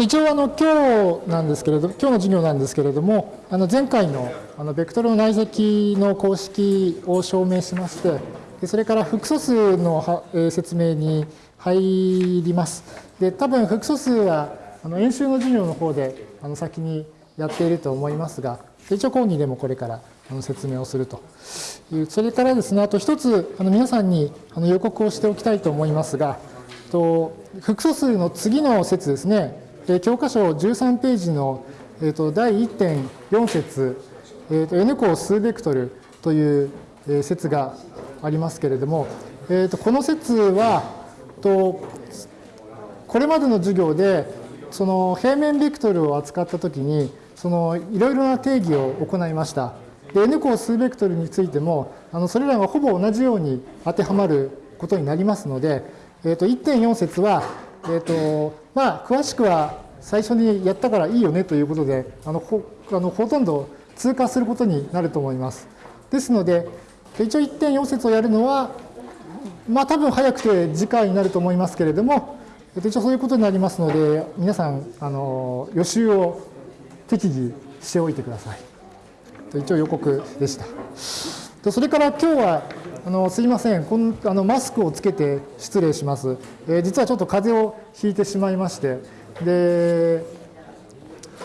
一応あの今日なんですけれど今日の授業なんですけれどもあの前回のあのベクトルの内積の公式を証明しましてそれから複素数の説明に入ります。で多分複素数はあの演習の授業の方であの先にやっていると思いますが一応講義でもこれから説明をするというそれからですねあと一つあの皆さんにあの予告をしておきたいと思いますがと複素数の次の説ですねで教科書13ページの、えー、と第1.4節、えー、と n 項数ベクトルという説がありますけれども、えー、とこの説はとこれまでの授業でその平面ベクトルを扱ったときにそのいろいろな定義を行いました。で n 項数ベクトルについてもあのそれらがほぼ同じように当てはまることになりますので、えー、と1.4節は、えーとまあ、詳しくは最初にやったからいいよねということであのほあのほとんど通過することになると思います。ですので一応1.4節をやるのはまあ多分早くて次回になると思いますけれども一応そういうことになりますので皆さんあの予習を適宜しておいてください。一応予告でした。それから今日はあのすいません。このあのマスクをつけて失礼します、えー、実はちょっと風邪をひいてしまいまして。で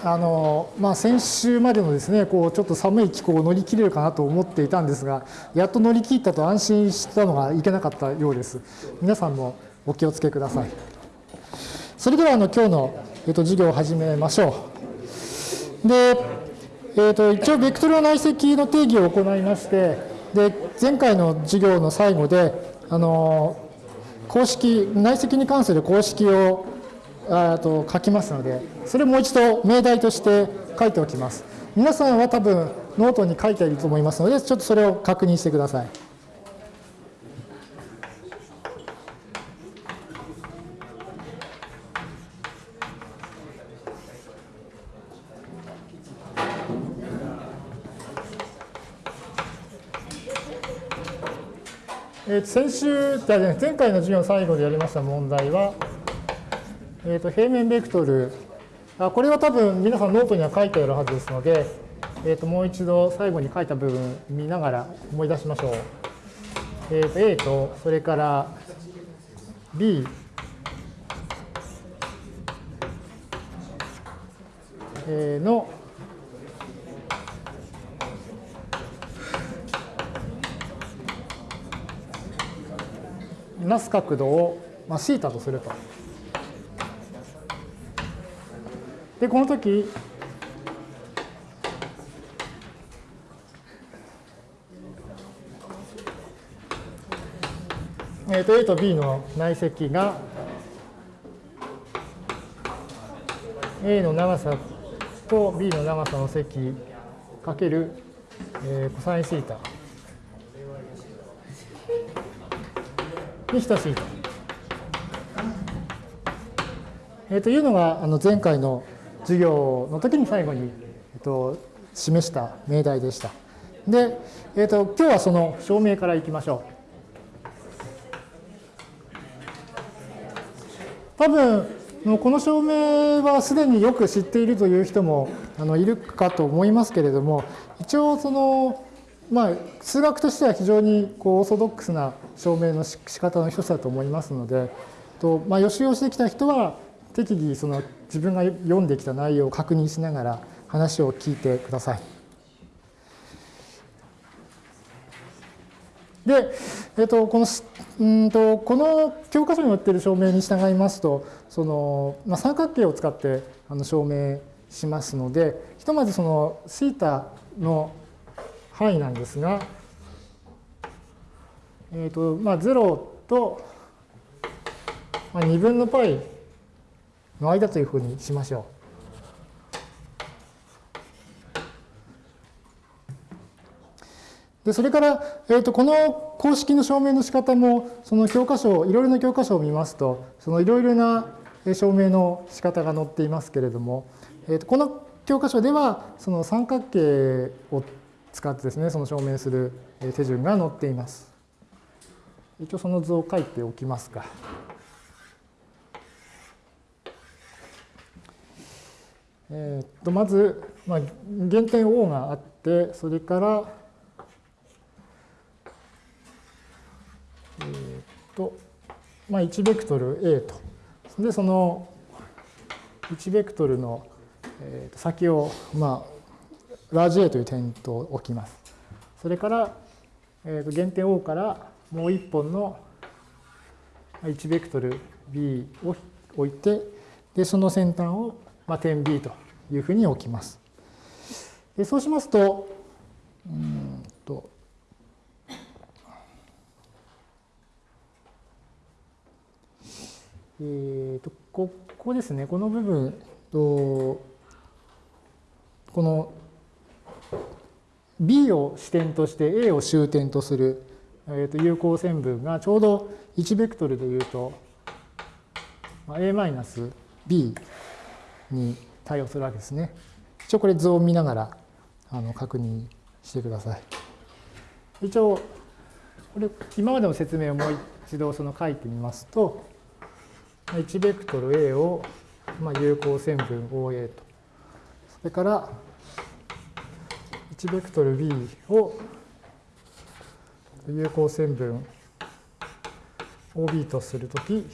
あのまあ、先週までのですねこうちょっと寒い気候を乗り切れるかなと思っていたんですがやっと乗り切ったと安心したのがいけなかったようです。皆さんもお気をつけください。それではあの今日の、えっと、授業を始めましょう。で、えー、と一応ベクトルの内積の定義を行いましてで前回の授業の最後であの公式内積に関する公式をあと書きますので、それもう一度命題として書いておきます。皆さんは多分ノートに書いていると思いますので、ちょっとそれを確認してください。え先週、前回の授業の最後でやりました問題は、えー、と平面ベクトルあ、これは多分皆さんノートには書いてあるはずですので、えー、ともう一度最後に書いた部分見ながら思い出しましょう。えー、と A とそれから B のなす角度を、まあ、θ とすると。で、この時、えー、と A と B の内積が A の長さと B の長さの積かける、えー、コサインシータに等しいと。えー、というのがあの前回の授業の時に最後に、えっと、示した命題でした。で、えっと、今日はその証明からいきましょう。多分、この証明はすでによく知っているという人もあのいるかと思いますけれども、一応その、まあ、数学としては非常にこうオーソドックスな証明の仕方の一つだと思いますので、とまあ、予習をしてきた人は適宜その自分が読んできた内容を確認しながら話を聞いてください。で、えっと、このうんとこの教科書に載っている証明に従いますとその、まあ、三角形を使ってあの証明しますのでひとまずそのシータの範囲なんですが、えっとまあ、0と、まあ、2分の π の間というふうにしましょう。でそれから、えー、とこの公式の証明の仕方もその教科書いろいろな教科書を見ますとそのいろいろな証明の仕方が載っていますけれども、えー、とこの教科書ではその三角形を使ってですねその証明する手順が載っています。一応その図を書いておきますか。えー、とまず、まあ、原点 O があってそれからえー、と、まあ、1ベクトル A とでその1ベクトルの、先を、まあ、ラージ A という点と置きますそれから、えー、と原点 O からもう一本の1ベクトル B を置いてでその先端を、まあ、点 B というふうに置きます。でそうしますとうんとえーと、ここですねこの部分とこの B を支点として A を終点とする、えー、と有効線分がちょうど1ベクトルでいうと A-B に対応するわけですね。一応これ図を見ながらあの確認してください。一応これ今までの説明をもう一度その書いてみますと1ベクトル A をまあ有効線分 OA とそれからベクトル B を有効線分 OB とするとき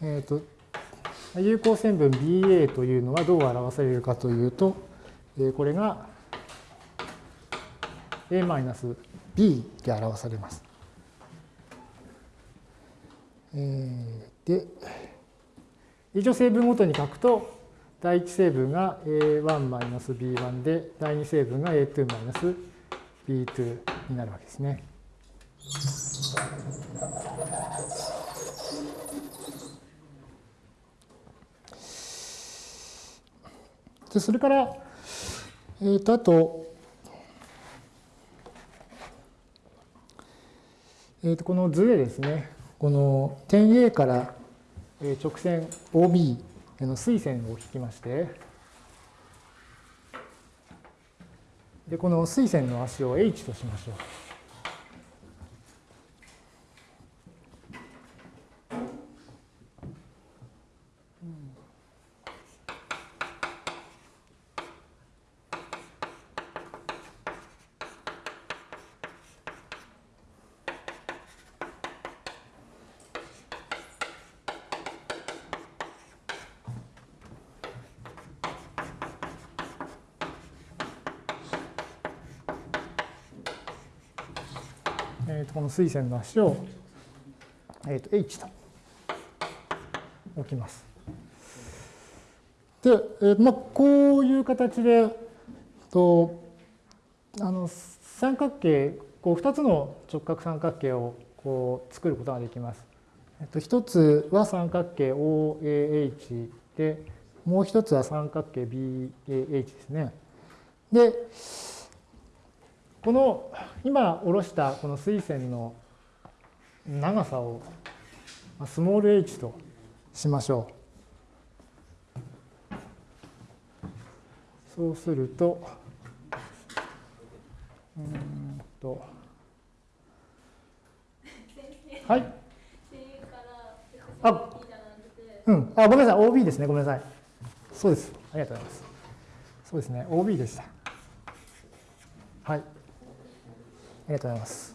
えっ、と、有効線分 BA というのはどう表されるかというと、えー、これが A-B で表されます。えー、で、一応成分ごとに書くと、第一成分が A1-B1 で、第二成分が A2-B2 になるわけですね。でそれから、えー、とあと、えー、とこの図でですね、この点 A から直線 OB の垂線を引きまして、でこの垂線の足を H としましょう。の垂線の足を、えー、と H と置きます。で、えーまあ、こういう形でとあの三角形こう2つの直角三角形をこう作ることができます。えっと、1つは三角形 OAH でもう1つは三角形 BAH ですね。でこの今下ろしたこの水線の長さをスモール h としましょう。そうすると、うんと、はい。あ、うん、あ、ごめんなさい、OB ですね、ごめんなさい。そうです。ありがとうございます。そうですね、OB でした。はい。ありがとうございます。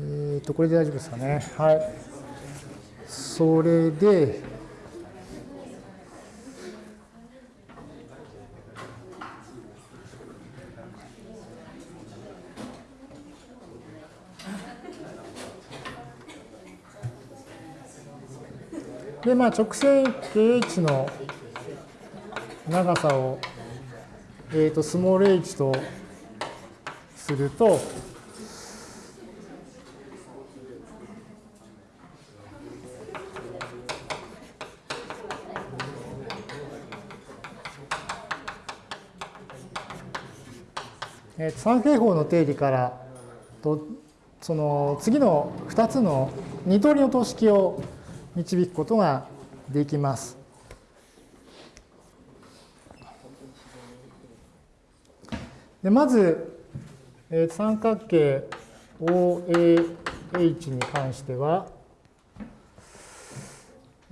えっと、これで大丈夫ですかね。はい。それで、で、まあ、直線 KH の長さを、えー、とスモール h とすると、えー、三平方の定理からとその次の2つの二通りの等式を導くことができます。でまず、えー、三角形 OAH に関しては、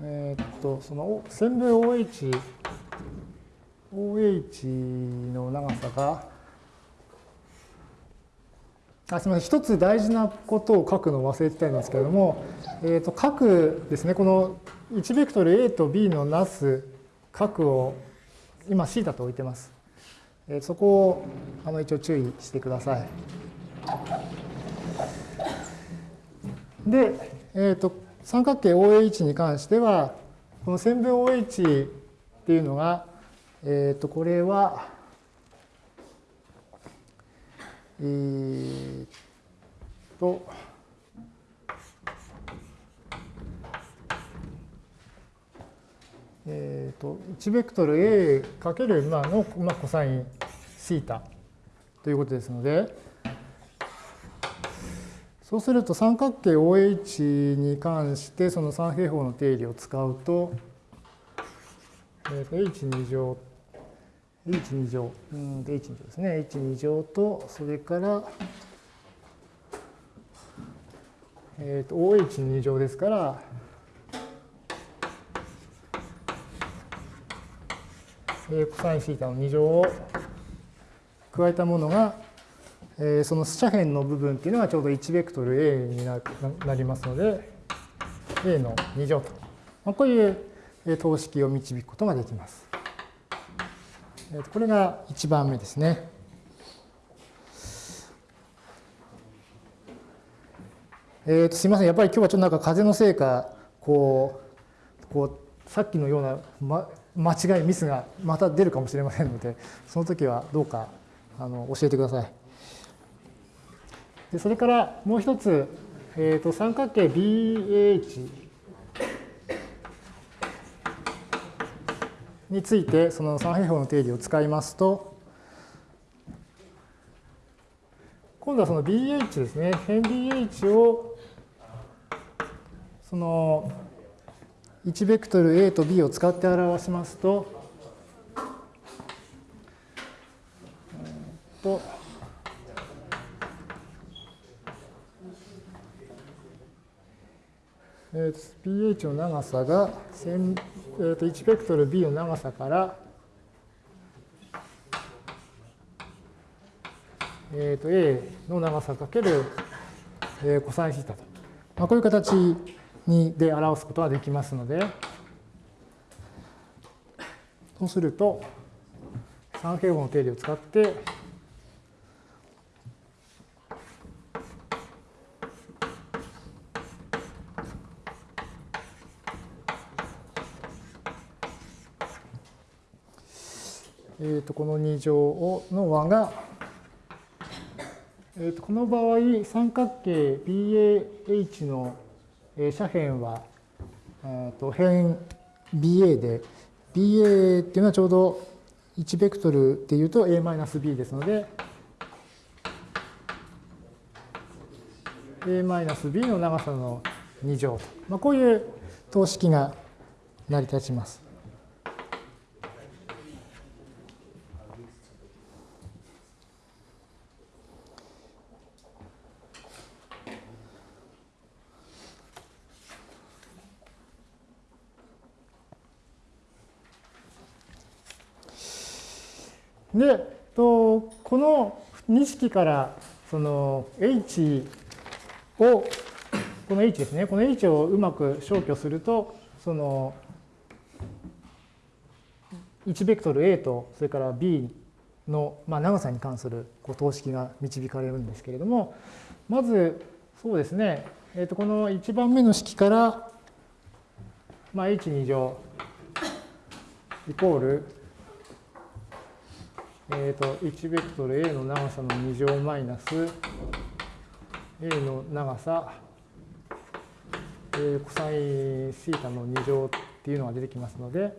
えー、っとその線分 OH OH の長さがあすみません、一つ大事なことを書くのを忘れてたんですけれども、えー、と角ですね、この1ベクトル A と B のなす角を今 θ と置いてます。えー、そこをあの一応注意してください。で、えー、と三角形 OH に関しては、この線分 OH っていうのが、えっ、ー、とこれは、えー、と、えー、と1ベクトル A かけるまあの、まあ、コサインシータということですので、そうすると三角形 OH に関してその三平方の定理を使うと、えー、と H2 乗 h2 乗、うん、h2 乗ですね。h2 乗と、それから、えっ、ー、と、OH2 乗ですから、えー、コサインシータの2乗を加えたものが、えー、その斜辺の部分っていうのがちょうど1ベクトル A になりますので、A の2乗と。まあ、こういう等式を導くことができます。これが1番目ですね。えー、とすみません、やっぱり今日はちょっとなんか風のせいか、こう、こうさっきのような、ま、間違い、ミスがまた出るかもしれませんので、その時はどうかあの教えてください。でそれからもう一つ、えー、と三角形 BH についてその三平方の定理を使いますと今度はその BH ですね。辺 BH をその1ベクトル A と B を使って表しますとえっとえー、pH の長さが、えー、と1ベクトル b の長さから、えー、と a の長さかける、えー、コサインシータと、まあ、こういう形にで表すことができますので、そうすると、三平方の定理を使って、えー、とこの2乗をの和が、えー、とこの場合三角形 BAH の斜辺は、えー、と辺 BA で BA っていうのはちょうど1ベクトルっていうと A-B ですので A-B の長さの2乗と、まあ、こういう等式が成り立ちます。で、とこの2式からその h を、この h ですね、この h をうまく消去すると、その1ベクトル a とそれから b の、まあ、長さに関するこう等式が導かれるんですけれども、まずそうですね、えー、とこの1番目の式から、まあ、h2 乗イコールえーと、1ベクトル A の長さの2乗マイナス A の長さ、えー、コサインシータの2乗っていうのが出てきますので、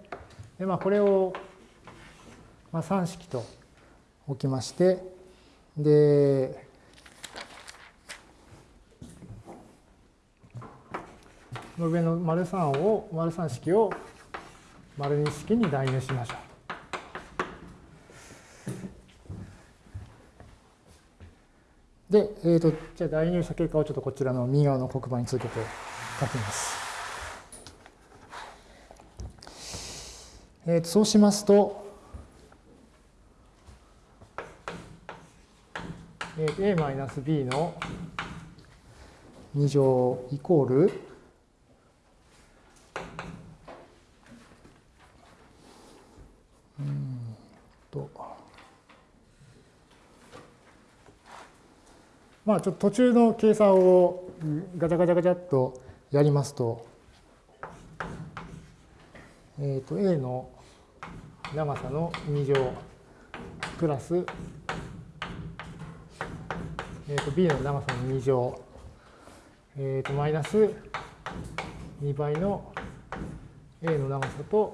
でまあ、これを、まあ、3式と置きまして、で、の上の丸3を、丸3式を丸2式に代入しましょう。で、えーと、じゃあ代入した結果をちょっとこちらの右側の黒板に続けて書きます。えー、とそうしますと、えー、a-b の2乗イコールうんとまあちょっと途中の計算をガチャガチャガチャっとやりますと、えっ、ー、と A の長さの2乗プラス、えー、と B の長さの2乗、えー、とマイナス2倍の A の長さと,、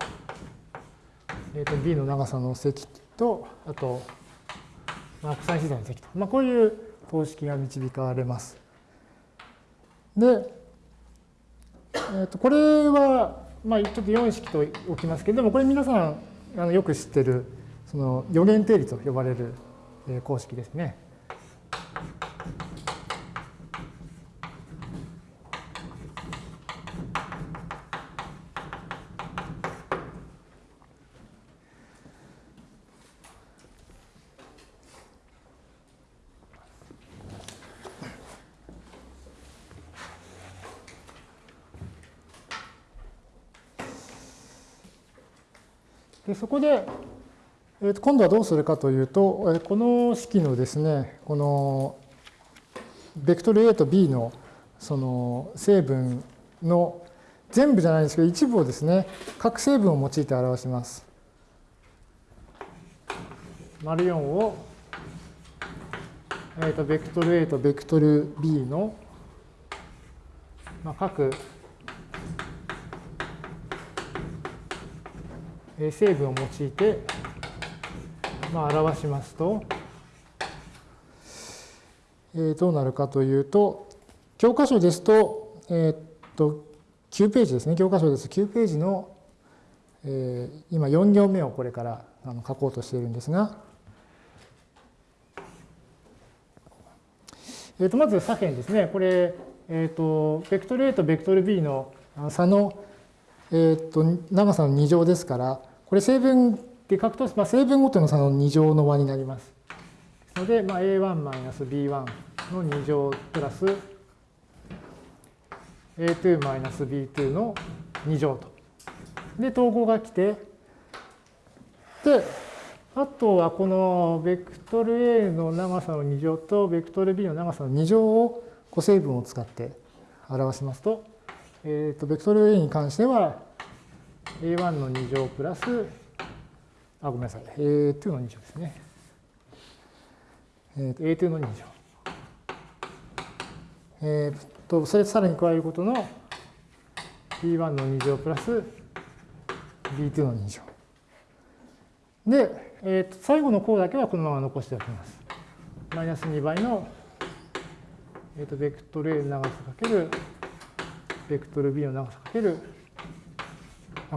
えー、と B の長さの積とあと、まあ、国際自然の積と、まあ、こういう等式が導かれます。で、えー、とこれは、まあ、ちょっと4式と置きますけれども、これ皆さんあのよく知ってるその予言定理と呼ばれる公式ですね。でそこで、えー、と今度はどうするかというと、えこの式のですね、このベクトル A と B のその成分の全部じゃないんですけど、一部をですね、各成分を用いて表します。丸4を、えー、とベクトル A とベクトル B の、まあ、各成分を用いて、まあ、表しますと、えー、どうなるかというと、教科書ですと、えー、っと、9ページですね、教科書です。9ページの、えー、今4行目をこれからあの書こうとしているんですが、えー、とまず左辺ですね、これ、えー、とベクトル A とベクトル B の差のえー、っと長さの2乗ですから、これ成分で書くと、まあ、成分ごとの差の2乗の和になります。ですので、まあ、a1-b1 の2乗プラス a2-b2 の2乗と。で、統合が来て、で、あとはこのベクトル A の長さの2乗とベクトル B の長さの2乗を個成分を使って表しますと、えー、とベクトル A に関しては A1 の2乗プラス、あ、ごめんなさい、A2 の2乗ですね。えっー、A2 の2乗。えー、と、それさらに加えることの B1 の2乗プラス B2 の2乗。で、えー、と最後の項だけはこのまま残しておきます。マイナス2倍の、えー、とベクトル A の長さかけるベクトル B の長さかける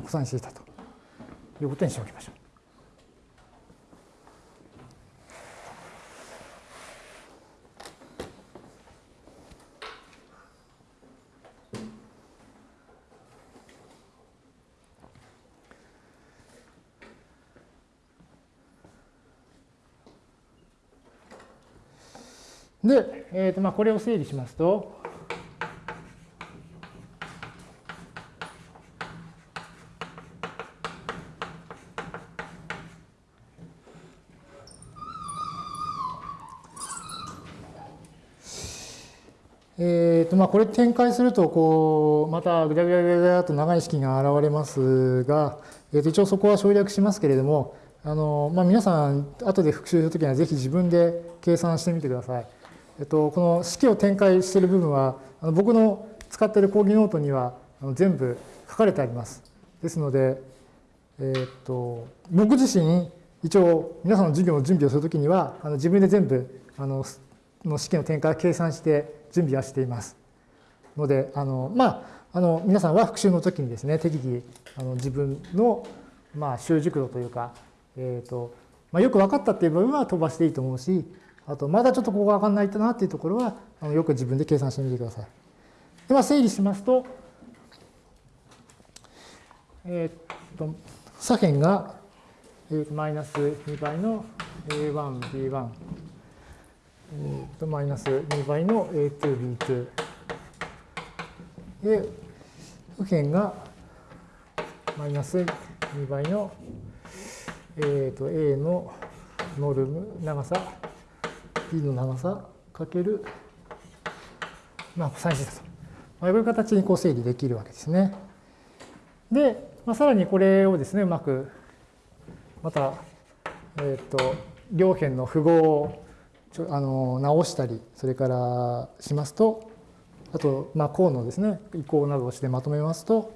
コサインシータということにしておきましょう。で、えーとまあ、これを整理しますと、えーとまあ、これ展開するとこうまたぐだぐだぐだぐだと長い式が現れますが、えー、と一応そこは省略しますけれどもあの、まあ、皆さん後で復習するときにはぜひ自分で計算してみてください。えっと、この式を展開している部分はあの僕の使っている講義ノートにはあの全部書かれてあります。ですので、えー、っと僕自身一応皆さんの授業の準備をするときにはあの自分で全部あのの式の展開を計算して準備はしています。のであのまああの皆さんは復習の時にですね適宜あの自分のまあ習熟度というか、えーとまあ、よく分かったっていう部分は飛ばしていいと思うしあとまだちょっとここが分かんないなっていうところはあのよく自分で計算してみてください。では整理しますと、えっ、と左辺が、え、マイナス2倍の A1、B1、えー、とマイナス2倍の A2、B2 で右辺がマイナス2倍の、えー、と A のノルム長さ B の長さかけるまあ、コサインシータと。まあ、こういう形にこう整理できるわけですね。で、まあ、さらにこれをですね、うまく、また、えっ、ー、と、両辺の符号をちょあの直したり、それからしますと、あと、まあ、項のですね、移行などをしてまとめますと、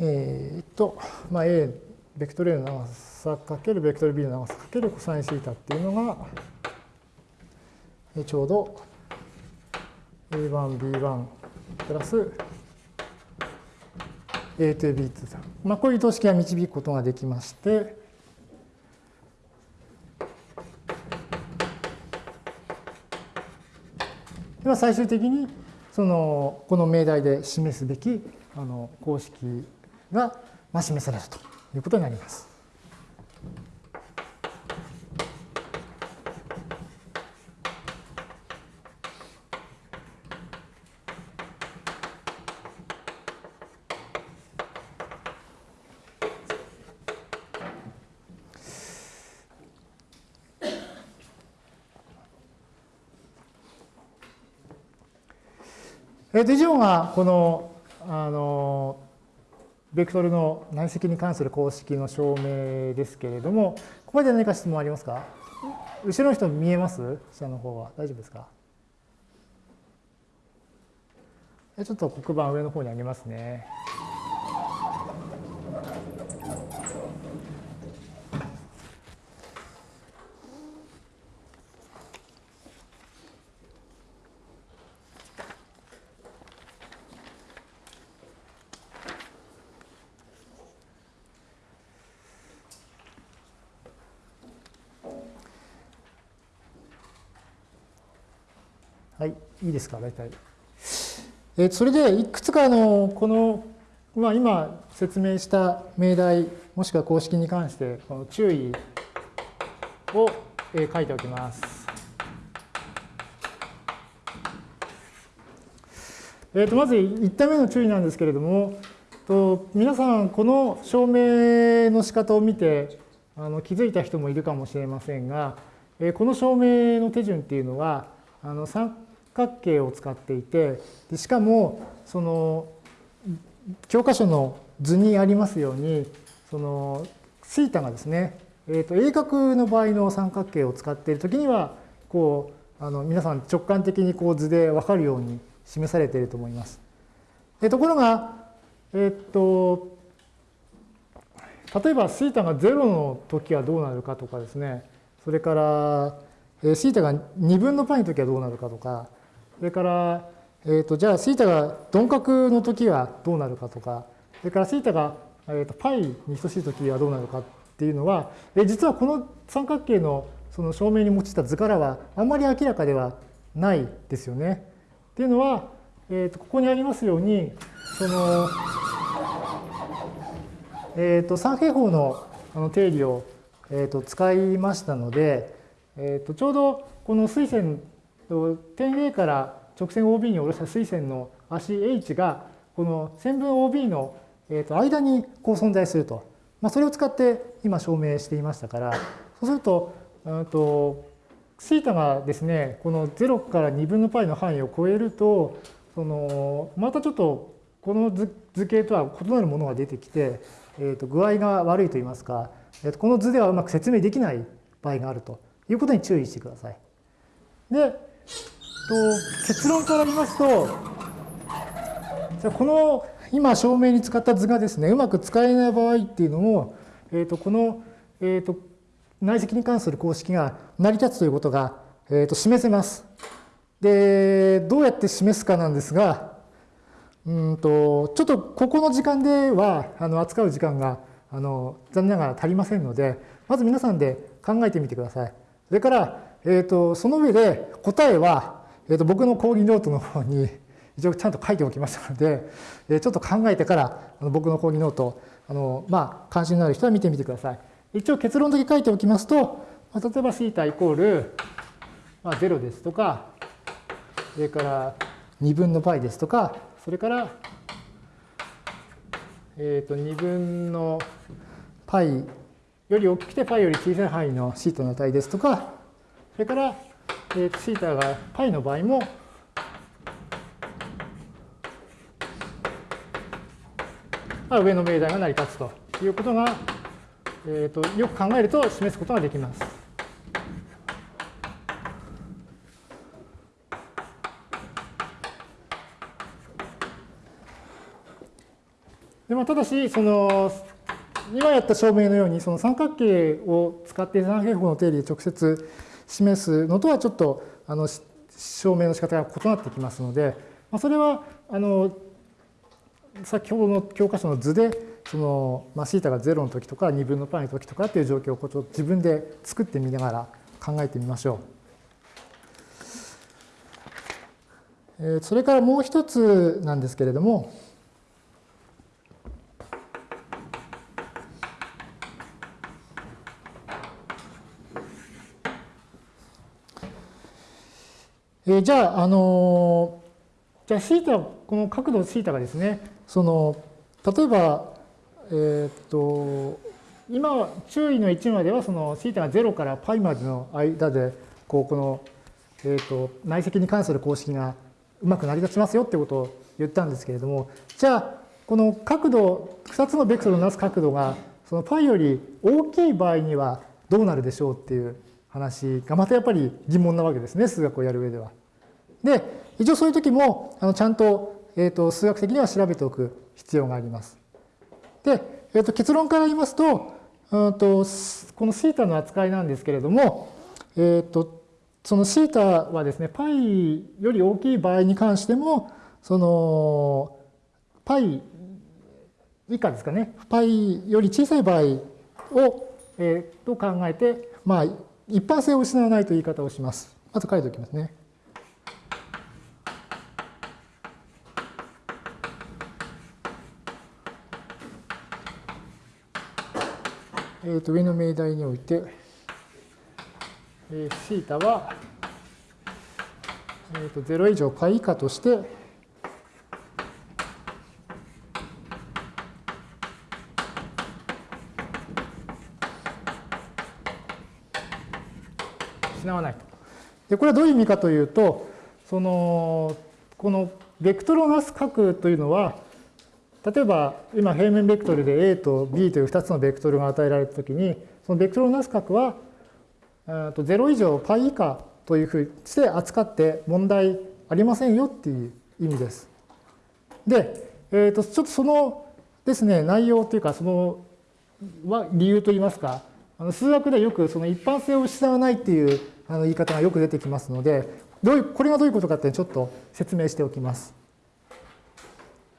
えっ、と、まあ、A ベクトル A の長さかけるベクトル B の長さかけるコサインシータっていうのがちょうど A1、B1 プラス A と B と、まあ、こういう等式が導くことができまして、では最終的にそのこの命題で示すべきあの公式が示されると。いうことになります。えー、と以上がこのあのベクトルの内積に関する公式の証明ですけれども、ここまで何か質問ありますか？後ろの人見えます？下の方は。大丈夫ですか？ちょっと黒板上の方にあげますね。いいですか、大体。えそれで、いくつかの、この、まあ、今説明した命題、もしくは公式に関して、この注意を書いておきます。えー、とまず1点目の注意なんですけれども、と皆さん、この証明の仕方を見てあの気づいた人もいるかもしれませんが、え、この証明の手順っていうのは、あの角形を使っていてでしかもその教科書の図にありますようにそのθがですね、えー、と鋭角の場合の三角形を使っているときにはこうあの皆さん直感的にこう図で分かるように示されていると思います。でところが、えっ、ー、と例えば θ が0の時はどうなるかとかですねそれから θ が2分の π の時はどうなるかとか それから、えーと、じゃあ θ が鈍角の時はどうなるかとか、それから θ が、えーと、π に等しい時はどうなるかっていうのは、え実はこの三角形のその証明に用いた図からはあんまり明らかではないですよね。っていうのは、えーと、ここにありますように、その、えー、と三平方のあの定理を、えー、と使いましたので、えー、とちょうどこの水線 点 A から直線 OB に下ろした水線の足 H がこの線分 OB の間にこう存在すると。まあ、それを使って今証明していましたから、そうすると、うんと、θ がですね、この0から2分の π の範囲を超えると、そのまたちょっとこの図形とは異なるものが出てきて、えー、と具合が悪いといいますか、えー、とこの図ではうまく説明できない場合があるということに注意してください。で、と結論から言いますと、じゃこの今証明に使った図がですね、うまく使えない場合っていうのも、えー、とこの、えー、と内積に関する公式が成り立つということが、えー、と示せます。で、どうやって示すかなんですが、うんとちょっとここの時間ではあの扱う時間があの残念ながら足りませんので、まず皆さんで考えてみてください。それから、えー、とその上で答えは、えー、と僕の講義ノートの方に一応ちゃんと書いておきましたので、えちょっと考えてからあの僕の講義ノート、あのまあ、関心のある人は見てみてください。一応結論だけ書いておきますと、まあ、例えば θ イコール、まあ、0ですとか、それから2分の π ですとか、それから、えっ、ー、と2分の π より大きくて π より小さい範囲の θ の値ですとか、 それから、えー、θ が π の場合も、まあ、上の命題が成り立つということが、えーと、よく考えると示すことができます。でまあ、ただし、その今やった証明のようにその三角形を使って三平方の定理で直接示すのとはちょっとあの証明の仕方が異なってきますので、まあ、それはあの先ほどの教科書の図でその、まあ、θ が0の時とか2分の π の時とかっていう状況をこう自分で作ってみながら考えてみましょう。それからもう一つなんですけれども、えー、じゃあ、あのー、じゃあ、θ、この角度 θ がですね、その、例えば、えー、っと、今、注意の1までは、その θ が0から π までの間で、こう、この、えっと、内積に関する公式がうまく成り立ちますよってことを言ったんですけれども、じゃあ、この角度、2つのベクトルをなす角度が、その π より大きい場合にはどうなるでしょうっていう 話がまたやっぱり疑問なわけですね、数学をやる上では。で、一応そういう時も、あのちゃんと,、えーと、数学的には調べておく必要があります。で、えーと、結論から言いますと、うんとこの θ の扱いなんですけれども、えーと、その θ はですね、π より大きい場合に関しても、その π 以下ですかね、π より小さい場合を、えー、と考えて、まあ、 一般性を失わないという言い方をします。まず書いておきますね。えー、と上の命題において、えー、θ は、えー、と0以上 π 以下として失わないと。でこれはどういう意味かというとそのこのベクトルをなす角というのは例えば今平面ベクトルで A と B という2つのベクトルが与えられたときにそのベクトルをなす角は0以上 π 以下というふうにして扱って問題ありませんよっていう意味です。で、えー、とちょっとそのですね内容というかそのは理由といいますか数学ではよくその一般性を失わないっていうあの言い方がよく出てきますので、どういうこれがどういうことかってちょっと説明しておきます。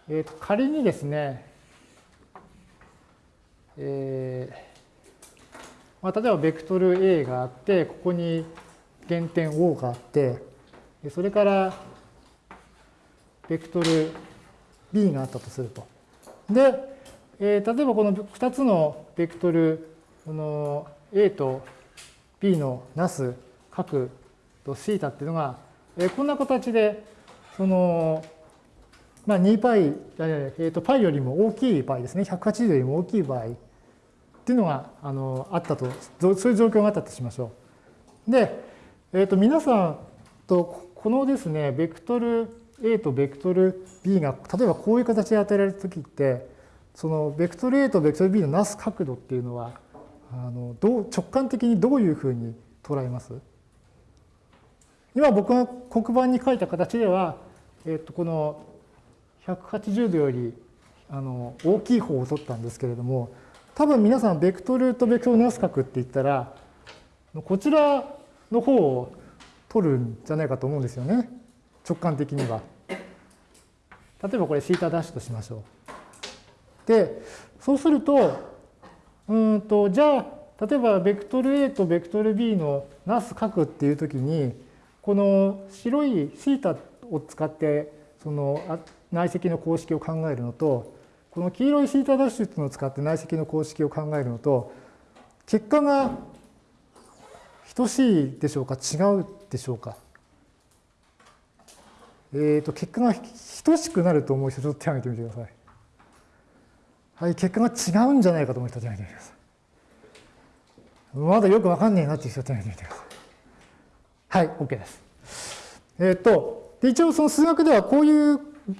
えー、と仮にですね、えーまあ、例えばベクトル A があって、ここに原点 O があって、それからベクトル B があったとすると。で、えー、例えばこの2つのベクトル、この A と B のなす角とシータっていうのが、えこんな形で、その、まあ、2π、えっ、ー、と、π よりも大きい場合ですね、180よりも大きい場合っていうのが、あの、あったと、そういう状況があったとしましょう。で、えっ、ー、と、皆さんと、このですね、ベクトル A とベクトル B が、例えばこういう形で与えられたときって、そのベクトル A とベクトル B のなす角度っていうのは、あのどう直感的にどういうふうに捉えます？今僕が黒板に書いた形では、えっと、この180度よりあの大きい方を取ったんですけれども、多分皆さんベクトルとベクトルのス角って言ったら、こちらの方を取るんじゃないかと思うんですよね。直感的には。例えばこれシータダッシュとしましょう。で、そうすると、うんと、じゃあ、例えばベクトル A とベクトル B のなす角っていうときに、この白いシータを使ってその内積の公式を考えるのと、この黄色いシータダッシュっていうのを使って内積の公式を考えるのと、結果が等しいでしょうか違うでしょうかえっ、ー、と、結果が等しくなると思う人、ちょっと手を挙げてみてください。はい、結果が違うんじゃないかと思う人、手を挙げてみてください。まだよくわかんねえなっていう人、手を挙げてみてください。はい、OK です。えっ、ー、と、一応その数学ではこういう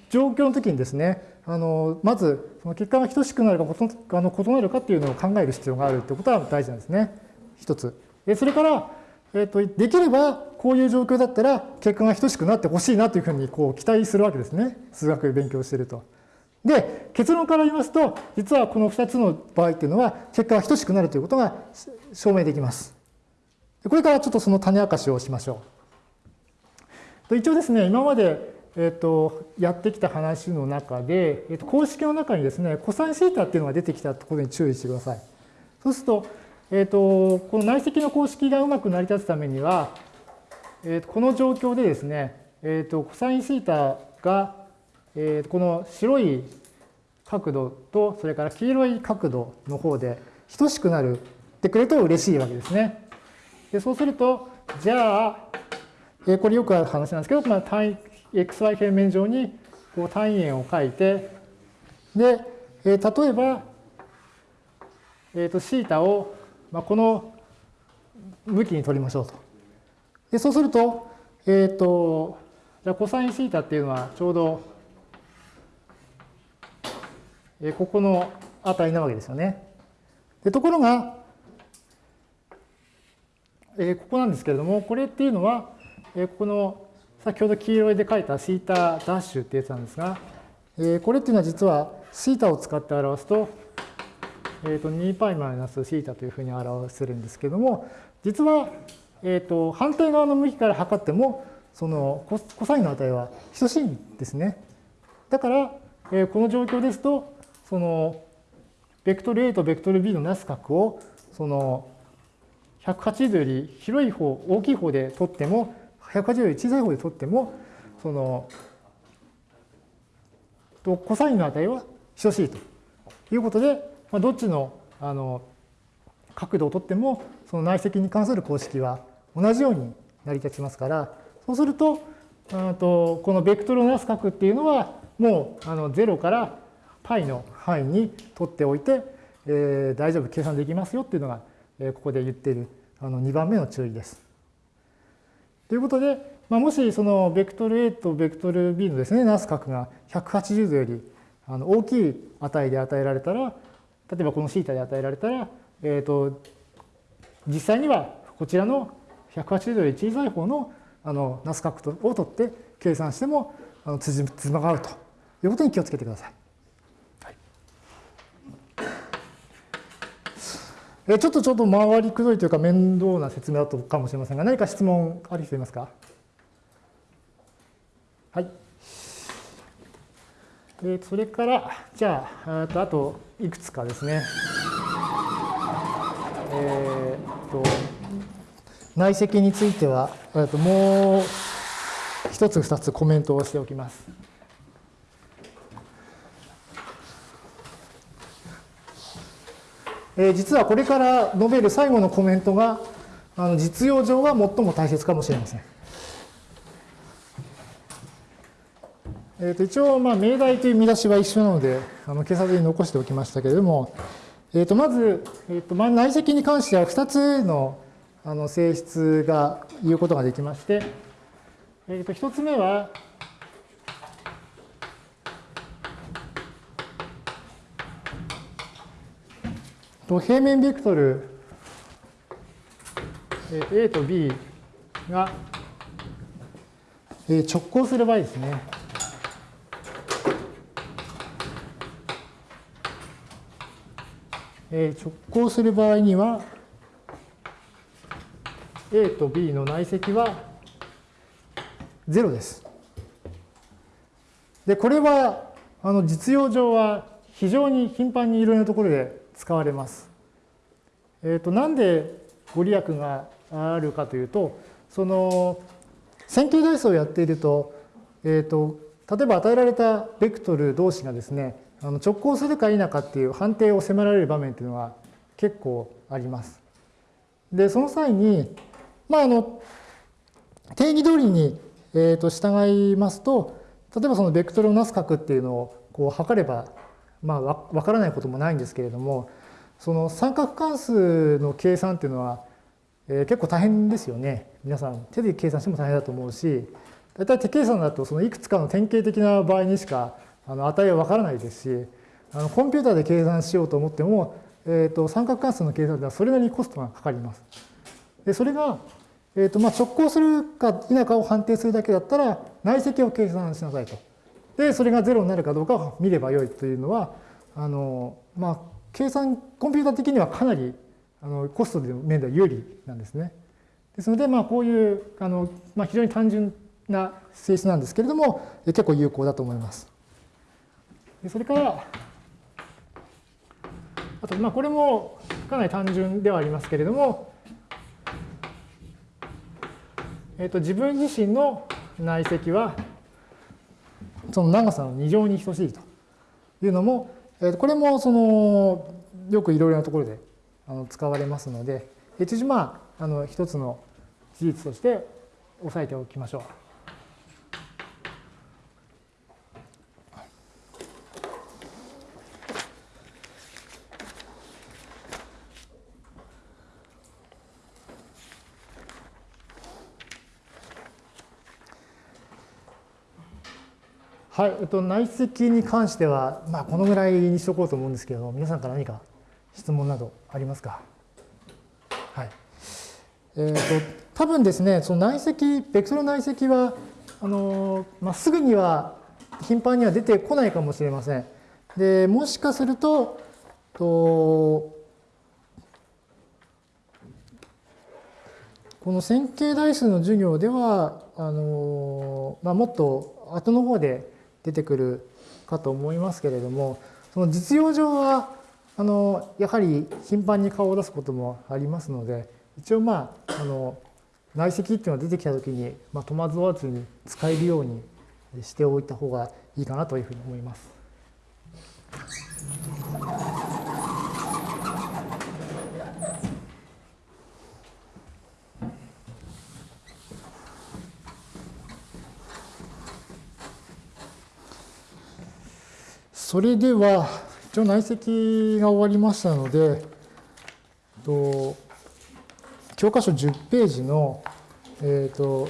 状況の時にですね、あのまずその結果が等しくなるかあの異なるかっていうのを考える必要があるということは大事なんですね。一つ。それから、えーと、できればこういう状況だったら結果が等しくなってほしいなというふうにこう期待するわけですね。数学勉強していると。で、結論から言いますと、実はこの2つの場合っていうのは結果が等しくなるということが証明できます。これからちょっとその種明かしをしましょう。一応ですね、今までえっと、やってきた話の中で、えっと、公式の中にですね、コサインシータっていうのが出てきたところに注意してください。そうすると、えっと、この内積の公式がうまく成り立つためには、えっと、この状況でですね、えっと、コサインシータが、えっと、この白い角度と、それから黄色い角度の方で等しくなるってくれると嬉しいわけですね。でそうすると、じゃあ、えこれよくある話なんですけど、まあ、単 xy 平面上にこう単位円を書いて、で、えー、例えば、えっ、ー、と、θ を、まあ、この向きに取りましょうと。で、そうすると、えっ、ー、と、じゃあ、コサイン θ っていうのはちょうど、えー、ここの値なわけですよね。でところが、えー、ここなんですけれども、これっていうのは、えー、ここの先ほど黄色で書いたシータダッシュってやつなんですが、えー、これっていうのは実はシータを使って表すと、えー、と 2π マイナスシータというふうに表せるんですけれども、実は、えー、と反対側の向きから測っても、そのコサインの値は等しいんですね。だから、えー、この状況ですと、そのベクトル A とベクトル B のなす角を、その180より広い方、大きい方で取っても、180より小さい方で取っても、その、とコサインの値は等しいということで、まあ、どっちのあの角度を取っても、その内積に関する公式は同じように成り立ちますから、そうすると、とこのベクトルをなす角っていうのは、もうあの0から π の範囲に取っておいて、えー、大丈夫、計算できますよっていうのが、ここで言っているあの2番目の注意です。ということで、まあ、もしそのベクトル A とベクトル B のですね、ナス角が180度よりあの大きい値で与えられたら、例えばこの θ で与えられたら、えーと、実際にはこちらの180度より小さい方のあのナス角を取って計算してもあの辻褄が合うということに気をつけてください。ちょっとちょっと回りくどいというか面倒な説明だったかもしれませんが、何か質問ある人いますか？はい。えそれから、じゃあ、あとあといくつかですね。えー、と内積については、ともう一つ二つコメントをしておきます。えー、実はこれから述べる最後のコメントがあの実用上は最も大切かもしれません。えー、と一応、まあ、命題という見出しは一緒なので、あの警察に残しておきましたけれども、えー、とまず、えーとまあ、内積に関しては2つのあの性質が言うことができまして、えー、と1つ目は、平面ベクトル A と B が直行する場合ですね。直行する場合には、A と B の内積は0です。で、これはあの実用上は非常に頻繁にいろいろなところで使われます。えっ、ー、と、なんでご利益があるかというと、その線形代数をやっていると、えっ、ー、と、例えば与えられたベクトル同士がですね、あの直行するか否かっていう判定を迫られる場面っていうのは結構あります。で、その際に、まあ、あの、定義通りに、えー、と従いますと、例えばそのベクトルをなす角っていうのをこう測れば、まあ、わからないこともないんですけれども、その三角関数の計算っていうのは、えー、結構大変ですよね。皆さん手で計算しても大変だと思うし、大体手計算だとそのいくつかの典型的な場合にしかあの値はわからないですし、あのコンピューターで計算しようと思っても、えー、と三角関数の計算ではそれなりにコストがかかります。でそれが、えーとまあ、直行するか否かを判定するだけだったら内積を計算しなさいと。でそれが0になるかどうかを見ればよいというのはあの、まあ、計算コンピューター的にはかなりあのコストの面では有利なんですね。ですので、まあ、こういうあの、まあ、非常に単純な性質なんですけれども結構有効だと思います。でそれからあとまあこれもかなり単純ではありますけれども、えー、と自分自身の内積はその長さの2乗に等しいというのも、えー、これもそのよくいろいろなところであの使われますので、一時まああの一つの事実として押さえておきましょう。はい、えっと、内積に関しては、まあ、このぐらいにしとこうと思うんですけど、皆さんから何か質問などありますか？はい。えっ、と、多分ですね、その内積、ベクトル内積は、あの、まあ、すぐには頻繁には出てこないかもしれません。で、もしかすると、とこの線形代数の授業では、あの、まあ、もっと後の方で出てくるかと思いますけれども、その実用上は、あの、やはり頻繁に顔を出すこともありますので、一応まあ、あの、内積っていうのが出てきた時に、まあ、戸惑わずに使えるようにしておいた方がいいかなというふうに思います。それでは、一応内積が終わりましたので、と教科書10ページの、えーと、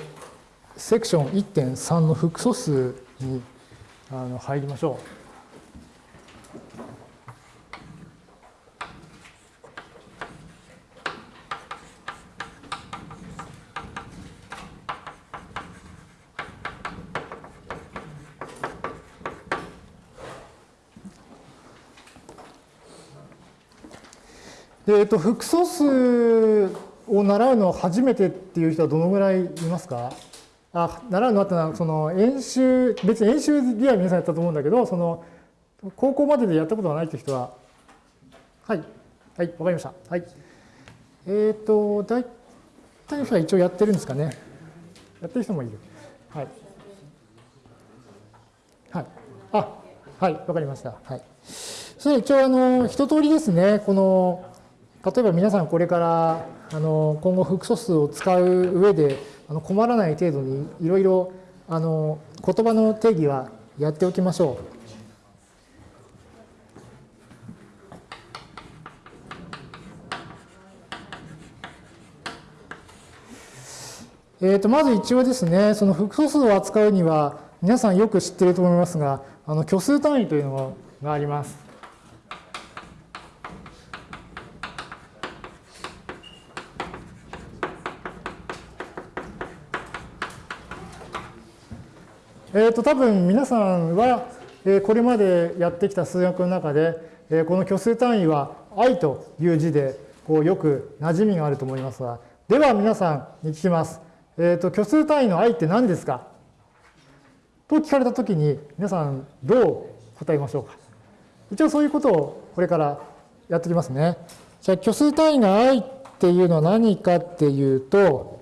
セクション1.3の複素数にあの入りましょう。で、えっと、複素数を習うの初めてっていう人はどのぐらいいますか？あ習うのあったのはその演習別に演習では皆さんやったと思うんだけどその高校まででやったことがないっていう人は。はい。はいわかりました。はい。えっ、ー、と大体の人は一応やってるんですかね。やってる人もいる。はい。はい。あはいわかりました。はい。それ一応あの一通りですね。この例えば皆さんこれからあの今後複素数を使う上であの困らない程度にいろいろあの言葉の定義はやっておきましょう。えー、とまず一応ですね、その複素数を扱うには、皆さんよく知ってると思いますが、あの虚数単位というのがあります。えっ、と、多分皆さんは、えこれまでやってきた数学の中で、えこの虚数単位は i という字でこうよく馴染みがあると思いますが、では皆さんに聞きます。えっ、と、虚数単位の i って何ですか？と聞かれたときに皆さんどう答えましょうか？一応そういうことをこれからやってきますね。じゃあ虚数単位が i っていうのは何かっていうと、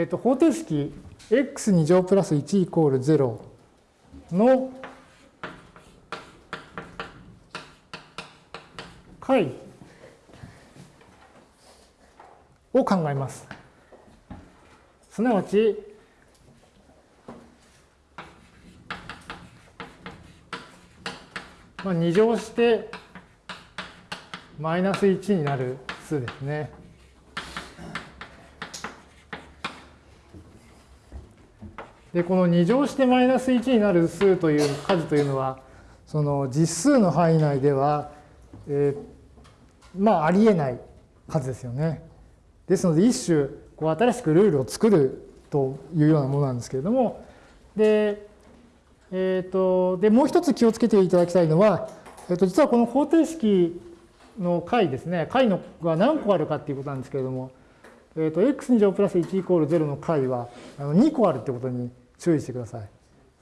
えっ、と方程式 x2 乗プラス1イコール0の解を考えます。すなわち、まあ、2乗してマイナス1になる数ですね。で、この2乗してマイナス1になる数という数というのは、その実数の範囲内では、えーまあ、ありえない数ですよね。ですので、一種、こう新しくルールを作るというようなものなんですけれども、で、えーと、でもう一つ気をつけていただきたいのは、えー、と実はこの方程式の解ですね、解のが何個あるかっていうことなんですけれども、えー、と x2 乗プラス1イコール0の解はあの2個あるってことに注意してください。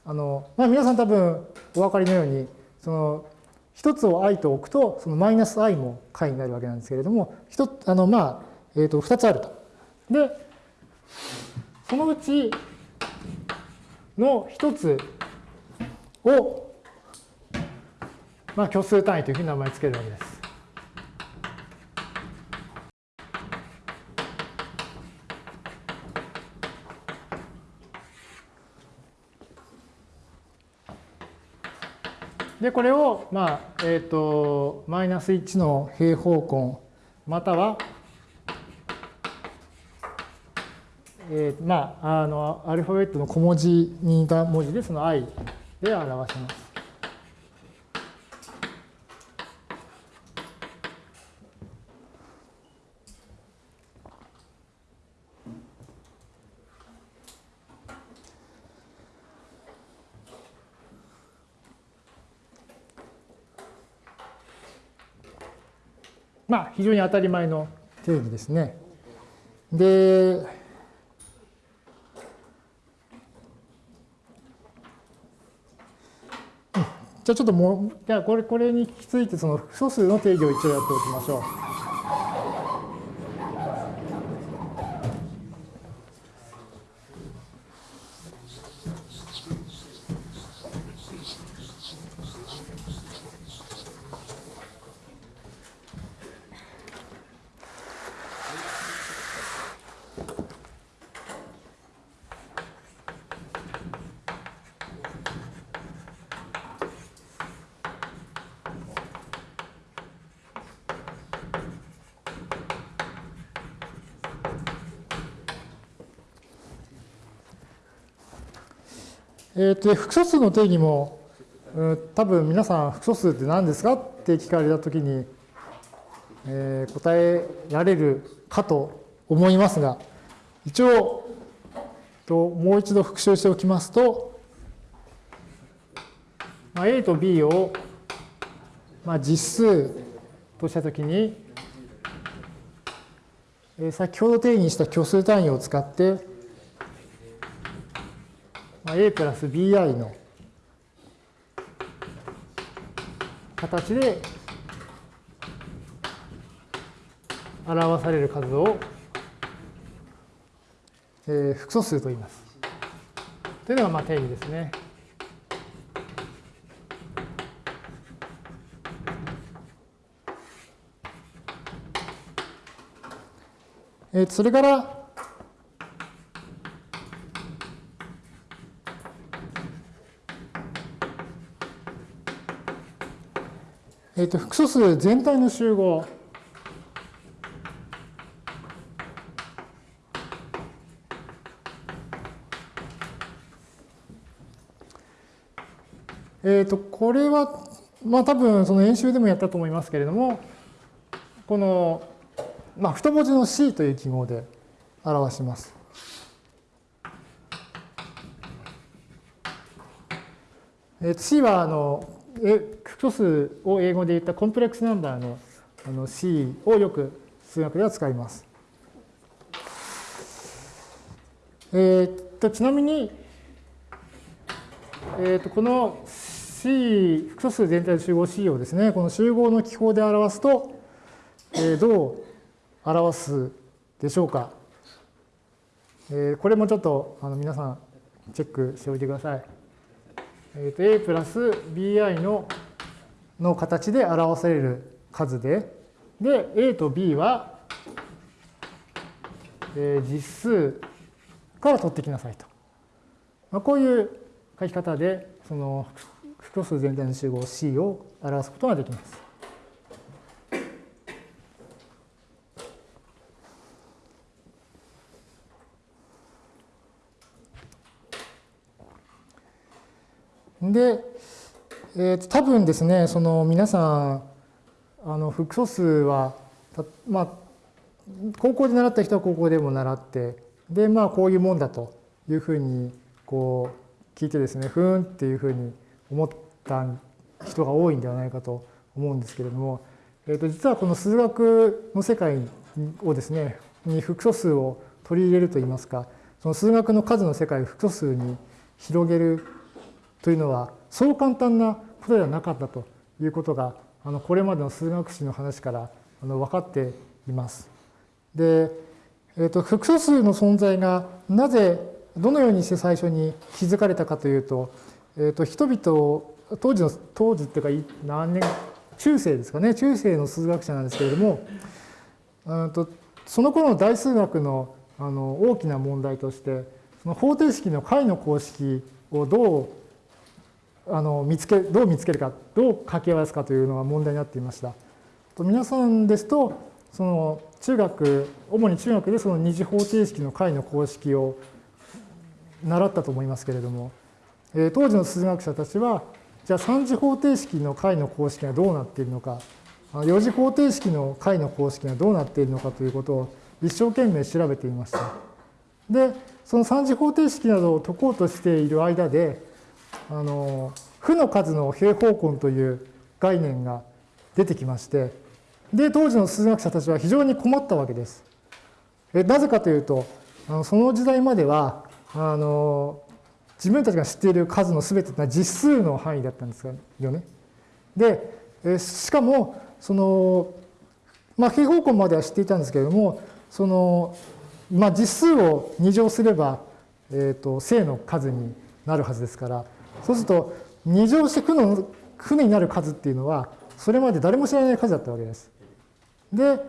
あのまあ、皆さん多分お分かりのように、その一つを i と置くと、そのマイナス i も解になるわけなんですけれども、一つあのまあ、えー、と2つあると。で、そのうちの一つを、まあ、虚数単位というふうに名前を付けるわけです。で、これを、まあ、えっ、と、マイナス1の平方根、または、えー、まあ、あの、アルファベットの小文字に似た文字で、その i で表します。非常に当たり前の定義ですね。で、じゃあちょっともう、じゃあこれ、これに引き続いてその素数の定義を一応やっておきましょう。えー、と複素数の定義も、うん多分皆さん複素数って何ですかって聞かれたときに、えー答えられるかと思いますが、一応、ともう一度復習しておきますと、まあ、A と B を、まあ、実数としたときに、えー先ほど定義した虚数単位を使って、A プラス BI の形で表される数を、えー複素数と言います。というのがまあ定義ですね。えーそれから、えーと複素数全体の集合。えーとこれはまあ多分その演習でもやったと思いますけれども、この、まあ、太文字の C という記号で表します。C はあの複素数を英語で言ったコンプレックスナンバーのあの C をよく数学では使います。えー、っとちなみに、えー、っとこの C 複素数全体の集合 C をですねこの集合の記法で表すと、えー、どう表すでしょうか。えー、これもちょっとあの皆さんチェックしておいてください。えー、と A プラス BI のの形で表される数で、で、A と B は、えー、実数から取ってきなさいと。まあ、こういう書き方で、その複数全体の集合 C を表すことができます。で、えー、多分ですね、その皆さん、あの複素数は、まあ、高校で習った人は高校でも習って、で、まあ、こういうもんだというふうに、こう、聞いてですね、ふーんっていうふうに思った人が多いんではないかと思うんですけれども、えー、と実はこの数学の世界をですね、に複素数を取り入れるといいますか、その数学の数の世界を複素数に広げるというのはそう簡単なことではなかったということがあのこれまでの数学史の話からあの分かっています。で、えーと、複素数の存在がなぜどのようにして最初に気づかれたかというと,、えーと、人々当時の当時っていうか何年中世ですかね中世の数学者なんですけれどもとその頃の大数学のあの大きな問題としてその方程式の解の公式をどうあの見つけどう見つけるかどう掛け合わすかというのが問題になっていました。と皆さんですとその中学主に中学でその二次方程式の解の公式を習ったと思いますけれども、え当時の数学者たちはじゃあ3次方程式の解の公式がどうなっているのか4次方程式の解の公式がどうなっているのかということを一生懸命調べていました。でその3次方程式などを解こうとしている間であの負の数の平方根という概念が出てきましてで当時の数学者たちは非常に困ったわけです。えなぜかというとあのその時代まではあの自分たちが知っている数の全てというのは実数の範囲だったんですよね。でえしかもその、まあ、平方根までは知っていたんですけれどもその、まあ、実数を2乗すれば、えーと正の数になるはずですからそうすると2乗して負の負になる数っていうのはそれまで誰も知らない数だったわけです。で、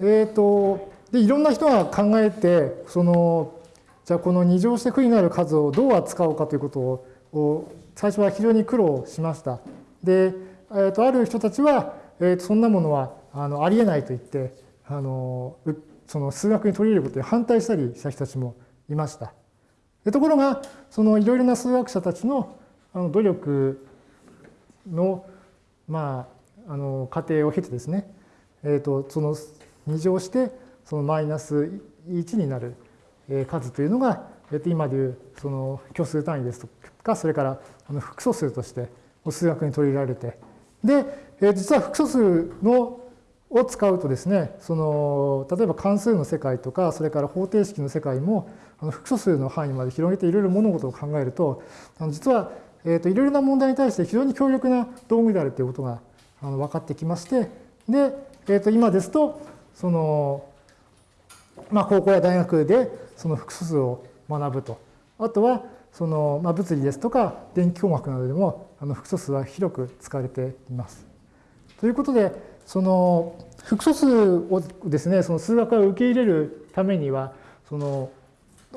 えっ、ー、とでいろんな人が考えてそのじゃあこの2乗して負になる数をどう扱おうかということを最初は非常に苦労しました。で、えー、とある人たちは、えー、とそんなものはあのありえないと言ってあのその数学に取り入れることに反対したりした人たちもいました。でところがそのいろいろな数学者たちのあの努力のまああの過程を経てですね、えー、とその2乗してそのマイナス1になる数というのが、えー、と今でいうその虚数単位ですとかそれからあの複素数として数学に取り入れられてで、えー、実は複素数のを使うとですねその例えば関数の世界とかそれから方程式の世界もあの複素数の範囲まで広げていろいろ物事を考えるとあの実はえーと、いろいろな問題に対して非常に強力な道具であるということがあの分かってきましてで、えー、と今ですとその、まあ、高校や大学でその複素数を学ぶとあとはその、まあ、物理ですとか電気工学などでもあの複素数は広く使われています。ということでその複素数をですねその数学が受け入れるためにはその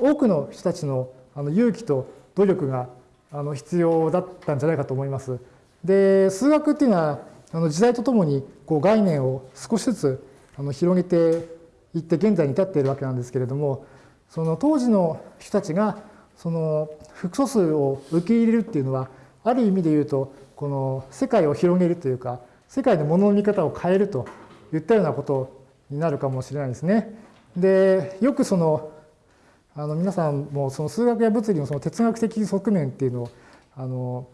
多くの人たちのあの勇気と努力があの必要だったんじゃないかと思います。で数学っていうのはあの時代とともにこう概念を少しずつあの広げていって現在に至っているわけなんですけれどもその当時の人たちがその複素数を受け入れるっていうのはある意味で言うとこの世界を広げるというか世界のものの見方を変えるといったようなことになるかもしれないですね。でよくそのあの皆さんもその数学や物理のその哲学的側面っていうのをあの、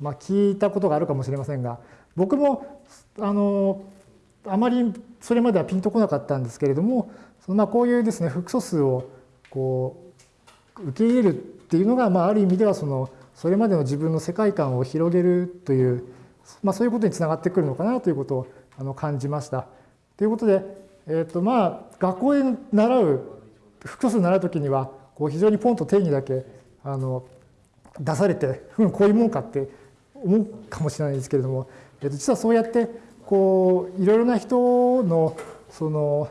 まあ、聞いたことがあるかもしれませんが僕もあのあまりそれまではピンとこなかったんですけれどもそのまあこういうですね複素数をこう受け入れるっていうのが、まあ、ある意味ではそのそれまでの自分の世界観を広げるという、まあ、そういうことにつながってくるのかなということをあの感じました。ということで、えーとまあ、学校で習う複数習う時にはこう非常にポンと定義だけあの出されて、うん、こういうもんかって思うかもしれないですけれども、えー、と実はそうやってこういろいろな人のその